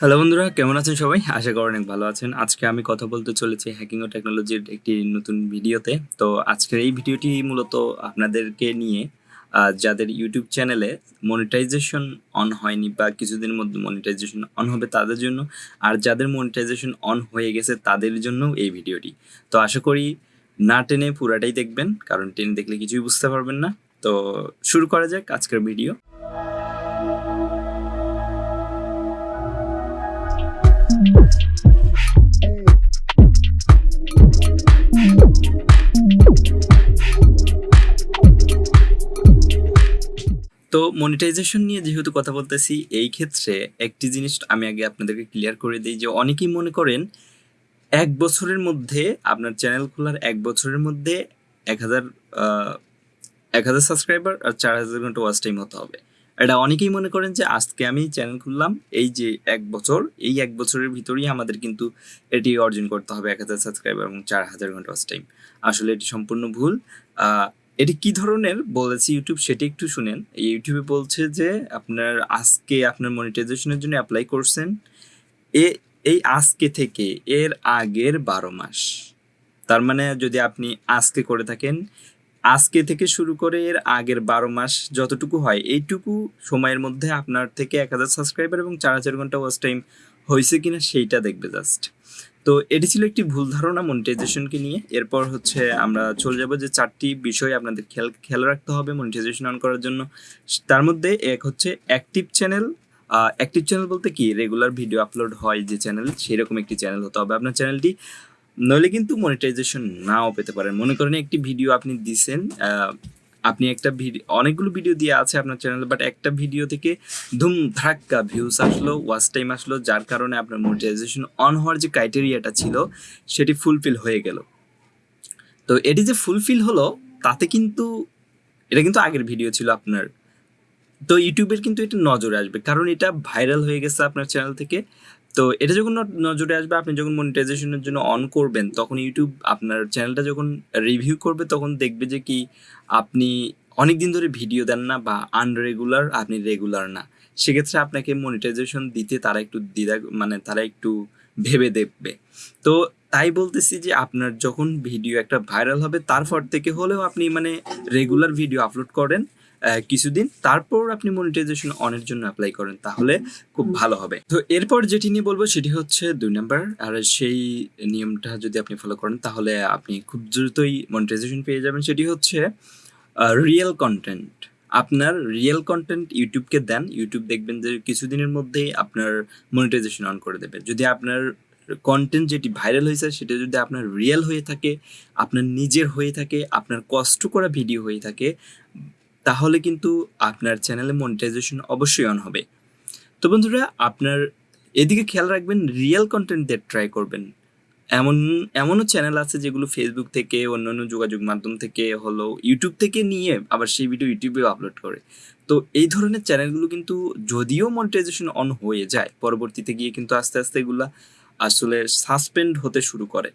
Hello বন্ধুরা, কেমন আছেন সবাই? আশা করি অনেক ভালো আছেন। আজকে আমি কথা বলতে চলেছি হ্যাকিং ও টেকনোলজির একটি নতুন ভিডিওতে। তো আজকের এই ভিডিওটি মূলত আপনাদেরকে নিয়ে যাদের ইউটিউব চ্যানেলে মনিটাইজেশন অন হয়নি বা কিছুদিনের মধ্যে মনিটাইজেশন অন হবে তাদের জন্য, আর যাদের মনিটাইজেশন অন হয়ে গেছে তাদের জন্য এই ভিডিওটি। তো আশা করি না টেনে পুরাটাই দেখবেন, কারণ টেনে দেখলে কিছুই বুঝতে পারবেন না। তো শুরু করা যাক আজকের ভিডিও। মনিটাইজেশন নিয়ে যেহেতু কথা বলতেছি, এই ক্ষেত্রে একটি জিনিস আমি আগে আপনাদেরকে ক্লিয়ার করে দিই যে অনেকেই মনে করেন এক বছরের মধ্যে আপনার চ্যানেল খোলার এক বছরের মধ্যে এক হাজার এক হাজার সাবস্ক্রাইবার আর চার হাজার ঘণ্টা ওয়াচ টাইম হতে হবে। এটা অনেকেই মনে করেন যে আজকে আমি চ্যানেল খুললাম, এই যে এক বছর, এই এক বছরের ভিতরেই আমাদের কিন্তু এটি অর্জন করতে হবে এক হাজার সাবস্ক্রাইবার এবং চার হাজার ঘণ্টা ওয়াচ টাইম আসলে এটি সম্পূর্ণ ভুল। এটি কি ধরনের? বলেছি ইউটিউব সেটি একটু শুনেন। ইউটিউবে বলছে যে আপনার আজকে আপনার মনিটাইজেশনের জন্য অ্যাপ্লাই করছেন। এ, এই আজকে থেকে এর আগের বারো মাস। তার মানে যদি আপনি আজকে করে থাকেন, আজকে থেকে শুরু করে এর আগের বারো মাস যতটুকু হয়, এইটুকু সময়ের মধ্যে আপনার থেকে এক হাজার সাবস্ক্রাইবার এবং চার হাজার ঘণ্টা ওয়াচ টাইম হয়েছে কিনা, সেইটা দেখবে জাস্ট তো এটি ছিল একটি ভুল ধারণা মনিটাইজেশনকে নিয়ে। এরপর হচ্ছে আমরা চলে যাব যে চারটি বিষয় আপনাদের খেয়াল খেয়াল রাখতে হবে মনিটাইজেশন অন করার জন্য। তার মধ্যে এক হচ্ছে অ্যাক্টিভ চ্যানেল অ্যাক্টিভ চ্যানেল বলতে কি? রেগুলার ভিডিও আপলোড হয় যে চ্যানেল সেরকম একটি চ্যানেল হতে হবে আপনার চ্যানেলটি নইলে কিন্তু মনিটাইজেশন নাও পেতে পারেন। মনে করেন একটি ভিডিও আপনি দিছেন আপনি একটা ভিডিও অনেকগুলো ভিডিও দিয়ে আছে আপনার চ্যানেলে বাট একটা ভিডিও থেকে ধুম ধাক্কা ভিউস আসলো ওয়াচ টাইম আসলো, যার কারণে আপনার মনিটাইজেশন অন হওয়ার যে ক্রাইটেরিয়াটা ছিল, সেটি ফুলফিল হয়ে গেল। তো এটি যে ফুলফিল হলো, তাতে কিন্তু এটা কিন্তু আগের ভিডিও ছিল আপনার। তো ইউটিউবের কিন্তু এটা নজরে আসবে, কারণ এটা ভাইরাল হয়ে গেছে আপনার চ্যানেল থেকে। তো এটা যখন নজরে আসবে, আপনি যখন মনিটাইজেশনের জন্য অন করবেন, তখন ইউটিউব আপনার চ্যানেলটা যখন রিভিউ করবে, তখন দেখবে যে কি আপনি অনেক দিন ধরে ভিডিও দেন না বা আনরেগুলার আপনি রেগুলার না। সেক্ষেত্রে আপনাকে মনিটাইজেশন দিতে তারা একটু দ্বিধা মানে তারা একটু ভেবে দেখবে। তো তাই বলতেছি যে আপনার যখন ভিডিও একটা ভাইরাল হবে, তারপর থেকে হলেও আপনি মানে রেগুলার ভিডিও আপলোড করেন। কিছুদিন তারপর আপনি মনিটাইজেশন অনের জন্য অ্যাপ্লাই করেন তাহলে খুব ভালো হবে। তো এরপর যেটি নিয়ে বলব সেটি হচ্ছে দুই নাম্বার আর সেই নিয়মটা যদি আপনি ফলো করেন তাহলে আপনি খুব দ্রুতই মনিটাইজেশন পেয়ে যাবেন। সেটি হচ্ছে রিয়েল কন্টেন্ট আপনার রিয়েল কন্টেন্ট ইউটিউবকে দেন ইউটিউব দেখবেন যে কিছুদিনের মধ্যেই আপনার মনিটাইজেশন অন করে দেবে। যদি আপনার কন্টেন্ট যেটি ভাইরাল হয়েছে সেটা যদি আপনার রিয়েল হয়ে থাকে আপনার নিজের হয়ে থাকে আপনার কষ্ট করা ভিডিও হয়ে থাকে তাহলে কিন্তু আপনার চ্যানেলে মনিটাইজেশন অবশ্যই অন হবে। তো বন্ধুরা, আপনার এদিকে খেয়াল রাখবেন রিয়েল কন্টেন্ট দিয়ে ট্রাই করবেন। এমন, এমনও চ্যানেল আছে যেগুলো ফেসবুক থেকে, অন্যান্য যোগাযোগ মাধ্যম থেকে, হলো ইউটিউব থেকে নিয়ে আবার সেই ভিডিও ইউটিউবে আপলোড করে। তো এই ধরনের চ্যানেলগুলো কিন্তু যদিও মনিটাইজেশন অন হয়ে যায়, পরবর্তীতে গিয়ে কিন্তু আস্তে আস্তে এগুলা আসলে সাসপেন্ড হতে শুরু করে।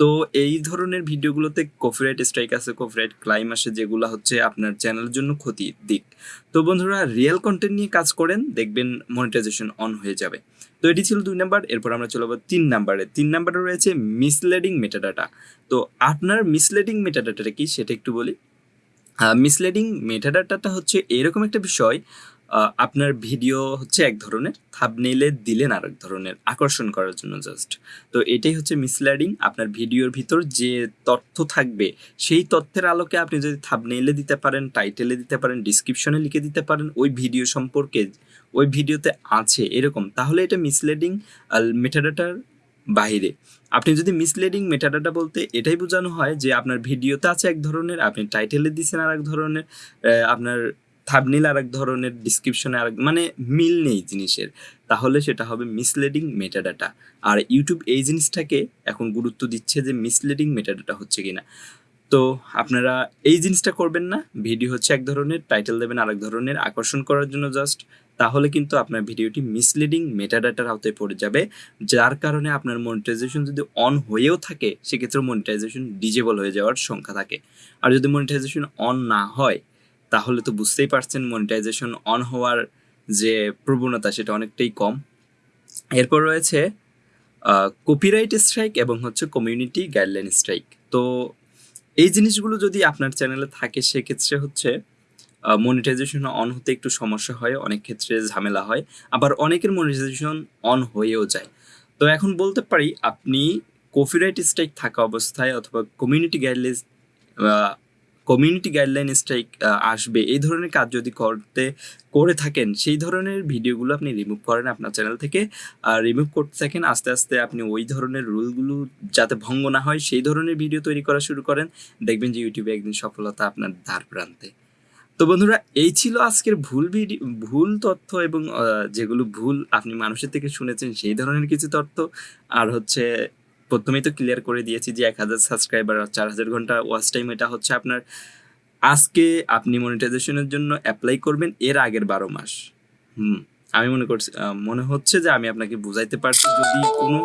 তো এই ধরনের ভিডিওগুলোতে কপিরাইট স্ট্রাইক আছে কপিরাইট ক্লাইম আসে, যেগুলো হচ্ছে আপনার চ্যানেলের জন্য ক্ষতির দিক তো বন্ধুরা রিয়েল কন্টেন্ট নিয়ে কাজ করেন, দেখবেন মনিটাইজেশন অন হয়ে যাবে। তো এটি ছিল দুই নাম্বার, এরপর আমরা চলে যাব তিন নাম্বারে। তিন নাম্বারে রয়েছে মিসলেডিং মেটাডাটা তো আপনার মিসলেডিং মেটাডাটাটা কি, সেটা একটু বলি। মিসলেডিং মেটাডাটাটা হচ্ছে এরকম একটা বিষয় আপনার ভিডিও হচ্ছে এক ধরনের থাবনেইলে দিলেন আরেক ধরনের, আকর্ষণ করার জন্য জাস্ট তো এটাই হচ্ছে মিসলেডিং আপনার ভিডিওর ভিতর যে তথ্য থাকবে, সেই তথ্যের আলোকে আপনি যদি থাবনেইলে দিতে পারেন টাইটেলে দিতে পারেন ডিসক্রিপশনে লিখে দিতে পারেন, ওই ভিডিও সম্পর্কে, ওই ভিডিওতে আছে এরকম, তাহলে এটা মিসলেডিং মেটাডাটার বাইরে। আপনি যদি মিসলেডিং মেটাডাটা বলতে এটাই বোঝানো হয় যে আপনার ভিডিওতে আছে এক ধরনের, আপনি টাইটেলে দিচ্ছেন আর এক ধরনের আপনার থাবনিল আর এক ধরনের ডিসক্রিপশনে আর মানে মিল নেই জিনিসের। তাহলে সেটা হবে মিসলেডিং মেটাডাটা আর ইউটিউব এই জিনিসটাকে এখন গুরুত্ব দিচ্ছে যে মিসলেডিং মেটাডাটা হচ্ছে কিনা। তো আপনারা এই জিনিসটা করবেন না ভিডিও হচ্ছে এক ধরনের টাইটেল দেবেন আরেক ধরনের, আকর্ষণ করার জন্য জাস্ট তাহলে কিন্তু আপনার ভিডিওটি মিসলিডিং মেটাডাটার আওতায় পড়ে যাবে, যার কারণে আপনার মনিটাইজেশন যদি অন হয়েও থাকে, সেক্ষেত্রে মনিটাইজেশন ডিজেবল হয়ে যাওয়ার সংখ্যা থাকে। আর যদি মনিটাইজেশন অন না হয় তাহলে তো বুঝতেই পারছেন মনিটাইজেশন অন হওয়ার যে প্রবণতা সেটা অনেকটাই কম। এরপর রয়েছে কপিরাইট স্ট্রাইক এবং হচ্ছে কমিউনিটি গাইডলাইন স্ট্রাইক তো এই জিনিসগুলো যদি আপনার চ্যানেলে থাকে, সেক্ষেত্রে হচ্ছে মনিটাইজেশন অন হতে একটু সমস্যা হয়, অনেক ক্ষেত্রে ঝামেলা হয়। আবার অনেকের মনিটাইজেশন অন হয়েও যায়। তো এখন বলতে পারি, আপনি কপিরাইট স্ট্রাইক থাকা অবস্থায় অথবা community guideline community guideline strike আসবে, এই ধরনের কাজ যদি করতে, করে থাকেন, সেই ধরনের ভিডিওগুলো আপনি রিমুভ করেন আপনার চ্যানেল থেকে, আর রিমুভ করতে থাকেন, আস্তে আস্তে আপনি ওই ধরনের রুলগুলো যাতে ভঙ্গ না হয়, সেই ধরনের ভিডিও তৈরি করা শুরু করেন, দেখবেন যে ইউটিউবে একদিন সফলতা আপনার দ্বার প্রান্তে। তো বন্ধুরা, এই ছিল আজকের ভুল ভিডিও ভুল তথ্য এবং যেগুলো ভুল আপনি মানুষের থেকে শুনেছেন, সেই ধরনের কিছু তথ্য, আর হচ্ছে প্রথমেই তো ক্লিয়ার করে দিয়েছি যে এক হাজার সাবস্ক্রাইবার আর চার হাজার ঘণ্টা ওয়াচ টাইম এটা হচ্ছে আপনার আজকে আপনি মনিটাইজেশনের জন্য অ্যাপ্লাই করবেন এর আগের বারো মাস। হুম, আমি মনে করছি মনে হচ্ছে যে আমি আপনাকে বুঝাইতে পারছি। যদি কোনো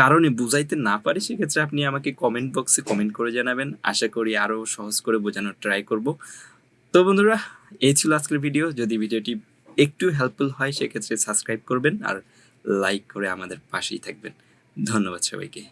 কারণে বুঝাইতে না পারি, সেক্ষেত্রে আপনি আমাকে কমেন্ট বক্সে কমেন্ট করে জানাবেন। আশা করি আরও সহজ করে বোঝানোর ট্রাই করব। তো বন্ধুরা, এই ছিল আজকের ভিডিও যদি ভিডিওটি একটু হেল্পফুল হয়, সেক্ষেত্রে সাবস্ক্রাইব করবেন আর লাইক করে আমাদের পাশেই থাকবেন। ধন্যবাদ সবাইকে।